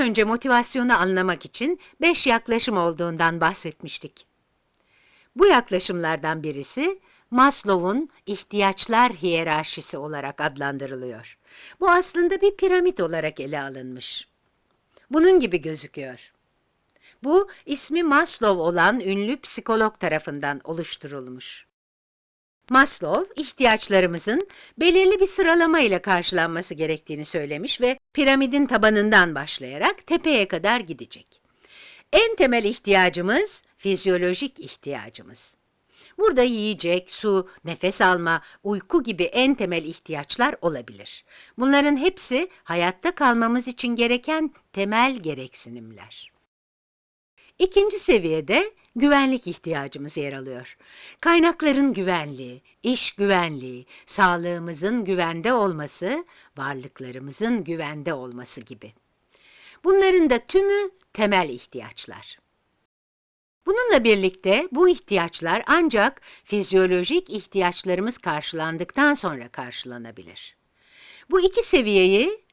önce motivasyonu anlamak için beş yaklaşım olduğundan bahsetmiştik. Bu yaklaşımlardan birisi Maslow'un ihtiyaçlar hiyerarşisi olarak adlandırılıyor. Bu aslında bir piramit olarak ele alınmış. Bunun gibi gözüküyor. Bu ismi Maslow olan ünlü psikolog tarafından oluşturulmuş. Maslow, ihtiyaçlarımızın belirli bir sıralama ile karşılanması gerektiğini söylemiş ve piramidin tabanından başlayarak tepeye kadar gidecek. En temel ihtiyacımız fizyolojik ihtiyacımız. Burada yiyecek, su, nefes alma, uyku gibi en temel ihtiyaçlar olabilir. Bunların hepsi hayatta kalmamız için gereken temel gereksinimler. İkinci seviyede güvenlik ihtiyacımız yer alıyor. Kaynakların güvenliği, iş güvenliği, sağlığımızın güvende olması, varlıklarımızın güvende olması gibi. Bunların da tümü temel ihtiyaçlar. Bununla birlikte bu ihtiyaçlar ancak fizyolojik ihtiyaçlarımız karşılandıktan sonra karşılanabilir. Bu iki seviyeyi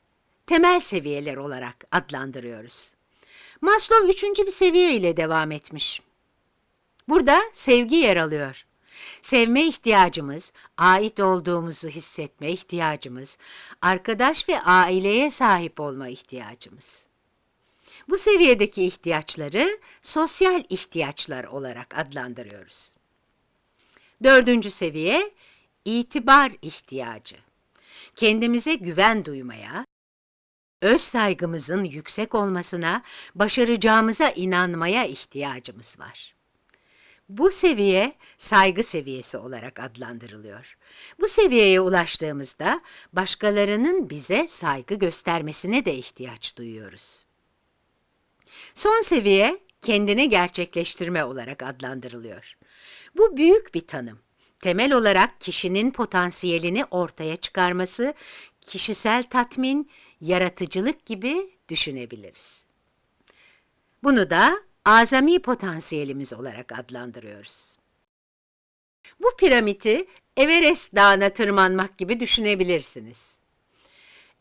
temel seviyeler olarak adlandırıyoruz. Maslow üçüncü bir seviye ile devam etmiş. Burada sevgi yer alıyor. Sevme ihtiyacımız, ait olduğumuzu hissetme ihtiyacımız, arkadaş ve aileye sahip olma ihtiyacımız. Bu seviyedeki ihtiyaçları sosyal ihtiyaçlar olarak adlandırıyoruz. Dördüncü seviye, itibar ihtiyacı. Kendimize güven duymaya, öz saygımızın yüksek olmasına, başaracağımıza inanmaya ihtiyacımız var. Bu seviye saygı seviyesi olarak adlandırılıyor. Bu seviyeye ulaştığımızda başkalarının bize saygı göstermesine de ihtiyaç duyuyoruz. Son seviye kendini gerçekleştirme olarak adlandırılıyor. Bu büyük bir tanım. Temel olarak kişinin potansiyelini ortaya çıkarması, kişisel tatmin, yaratıcılık gibi düşünebiliriz. Bunu da azami potansiyelimiz olarak adlandırıyoruz. Bu piramidi Everest Dağı'na tırmanmak gibi düşünebilirsiniz.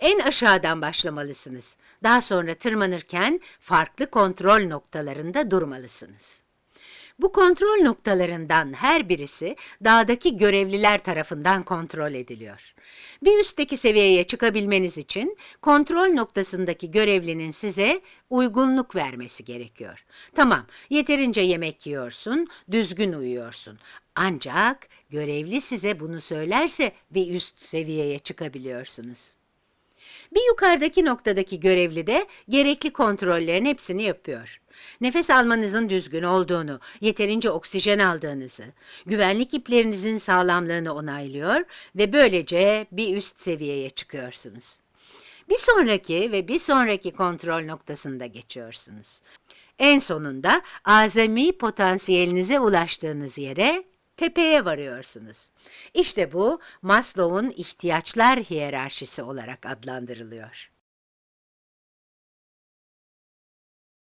En aşağıdan başlamalısınız. Daha sonra tırmanırken farklı kontrol noktalarında durmalısınız. Bu kontrol noktalarından her birisi dağdaki görevliler tarafından kontrol ediliyor. Bir üstteki seviyeye çıkabilmeniz için kontrol noktasındaki görevlinin size uygunluk vermesi gerekiyor. Tamam, yeterince yemek yiyorsun, düzgün uyuyorsun. Ancak görevli size bunu söylerse bir üst seviyeye çıkabiliyorsunuz. Bir yukarıdaki noktadaki görevli de gerekli kontrollerin hepsini yapıyor. Nefes almanızın düzgün olduğunu, yeterince oksijen aldığınızı, güvenlik iplerinizin sağlamlığını onaylıyor ve böylece bir üst seviyeye çıkıyorsunuz. Bir sonraki ve bir sonraki kontrol noktasında geçiyorsunuz. En sonunda azami potansiyelinize ulaştığınız yere tepeye varıyorsunuz. İşte bu Maslow'un ihtiyaçlar hiyerarşisi olarak adlandırılıyor.